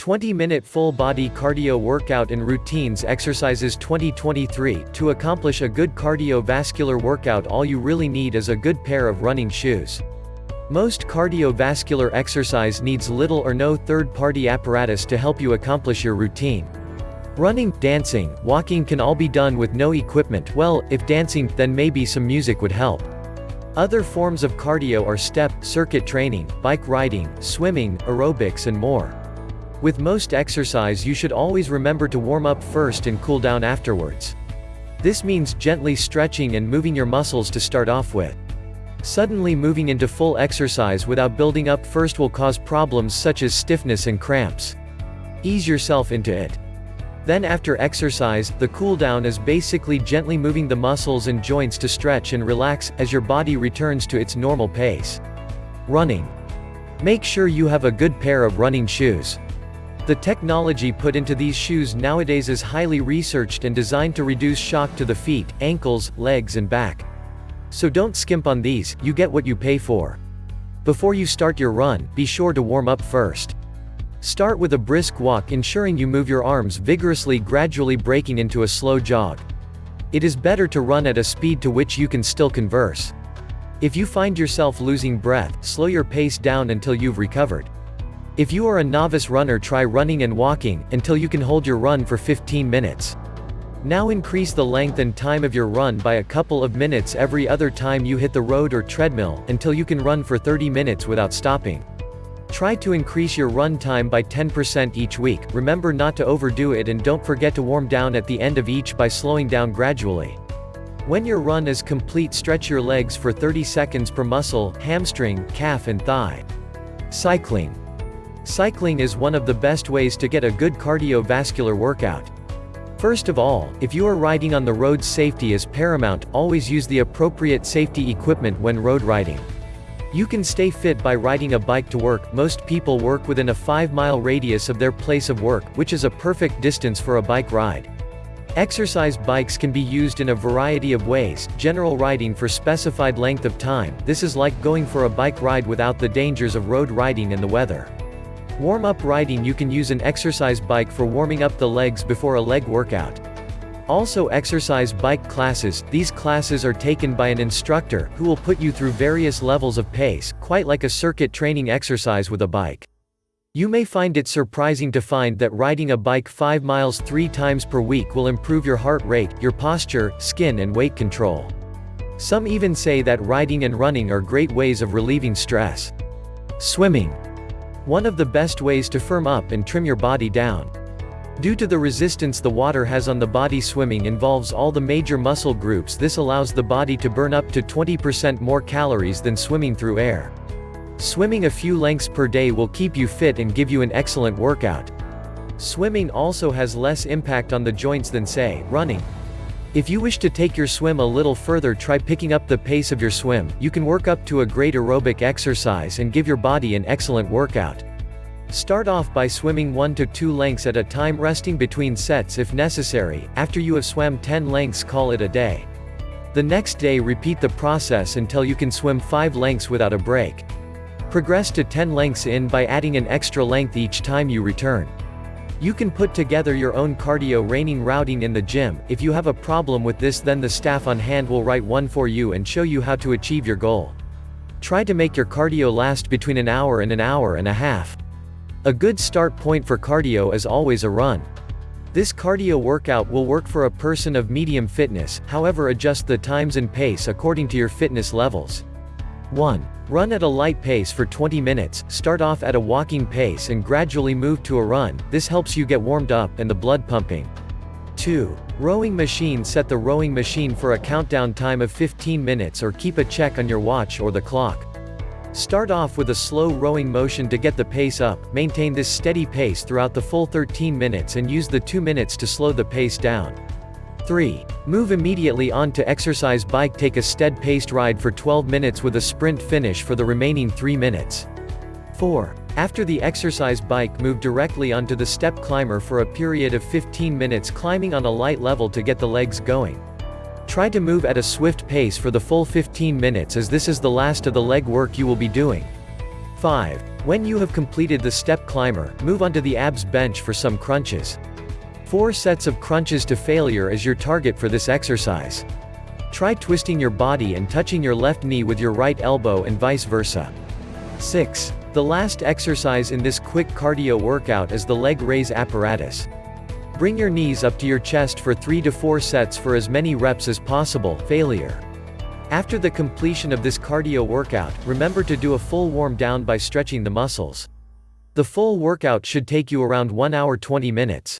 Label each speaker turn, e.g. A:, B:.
A: 20-minute full-body cardio workout and routines exercises 2023 To accomplish a good cardiovascular workout all you really need is a good pair of running shoes. Most cardiovascular exercise needs little or no third-party apparatus to help you accomplish your routine. Running, dancing, walking can all be done with no equipment well, if dancing, then maybe some music would help. Other forms of cardio are step, circuit training, bike riding, swimming, aerobics and more. With most exercise you should always remember to warm up first and cool down afterwards. This means gently stretching and moving your muscles to start off with. Suddenly moving into full exercise without building up first will cause problems such as stiffness and cramps. Ease yourself into it. Then after exercise, the cool down is basically gently moving the muscles and joints to stretch and relax, as your body returns to its normal pace. Running. Make sure you have a good pair of running shoes. The technology put into these shoes nowadays is highly researched and designed to reduce shock to the feet, ankles, legs and back. So don't skimp on these, you get what you pay for. Before you start your run, be sure to warm up first. Start with a brisk walk ensuring you move your arms vigorously gradually breaking into a slow jog. It is better to run at a speed to which you can still converse. If you find yourself losing breath, slow your pace down until you've recovered. If you are a novice runner try running and walking, until you can hold your run for 15 minutes. Now increase the length and time of your run by a couple of minutes every other time you hit the road or treadmill, until you can run for 30 minutes without stopping. Try to increase your run time by 10% each week, remember not to overdo it and don't forget to warm down at the end of each by slowing down gradually. When your run is complete stretch your legs for 30 seconds per muscle, hamstring, calf and thigh. Cycling. Cycling is one of the best ways to get a good cardiovascular workout. First of all, if you are riding on the road safety is paramount, always use the appropriate safety equipment when road riding. You can stay fit by riding a bike to work, most people work within a 5-mile radius of their place of work, which is a perfect distance for a bike ride. Exercise bikes can be used in a variety of ways, general riding for specified length of time, this is like going for a bike ride without the dangers of road riding and the weather. Warm-up riding You can use an exercise bike for warming up the legs before a leg workout. Also exercise bike classes, these classes are taken by an instructor, who will put you through various levels of pace, quite like a circuit training exercise with a bike. You may find it surprising to find that riding a bike 5 miles 3 times per week will improve your heart rate, your posture, skin and weight control. Some even say that riding and running are great ways of relieving stress. Swimming. One of the best ways to firm up and trim your body down. Due to the resistance the water has on the body swimming involves all the major muscle groups this allows the body to burn up to 20% more calories than swimming through air. Swimming a few lengths per day will keep you fit and give you an excellent workout. Swimming also has less impact on the joints than say, running. If you wish to take your swim a little further try picking up the pace of your swim, you can work up to a great aerobic exercise and give your body an excellent workout. Start off by swimming 1 to 2 lengths at a time resting between sets if necessary, after you have swam 10 lengths call it a day. The next day repeat the process until you can swim 5 lengths without a break. Progress to 10 lengths in by adding an extra length each time you return. You can put together your own cardio raining routing in the gym, if you have a problem with this then the staff on hand will write one for you and show you how to achieve your goal. Try to make your cardio last between an hour and an hour and a half. A good start point for cardio is always a run. This cardio workout will work for a person of medium fitness, however adjust the times and pace according to your fitness levels. 1. Run at a light pace for 20 minutes, start off at a walking pace and gradually move to a run, this helps you get warmed up and the blood pumping. 2. Rowing machine Set the rowing machine for a countdown time of 15 minutes or keep a check on your watch or the clock. Start off with a slow rowing motion to get the pace up, maintain this steady pace throughout the full 13 minutes and use the 2 minutes to slow the pace down. 3. Move immediately on to exercise bike take a stead-paced ride for 12 minutes with a sprint finish for the remaining 3 minutes. 4. After the exercise bike move directly onto the step climber for a period of 15 minutes climbing on a light level to get the legs going. Try to move at a swift pace for the full 15 minutes as this is the last of the leg work you will be doing. 5. When you have completed the step climber, move onto the abs bench for some crunches. 4 sets of crunches to failure is your target for this exercise. Try twisting your body and touching your left knee with your right elbow and vice versa. 6. The last exercise in this quick cardio workout is the leg raise apparatus. Bring your knees up to your chest for 3 to 4 sets for as many reps as possible, failure. After the completion of this cardio workout, remember to do a full warm down by stretching the muscles. The full workout should take you around 1 hour 20 minutes.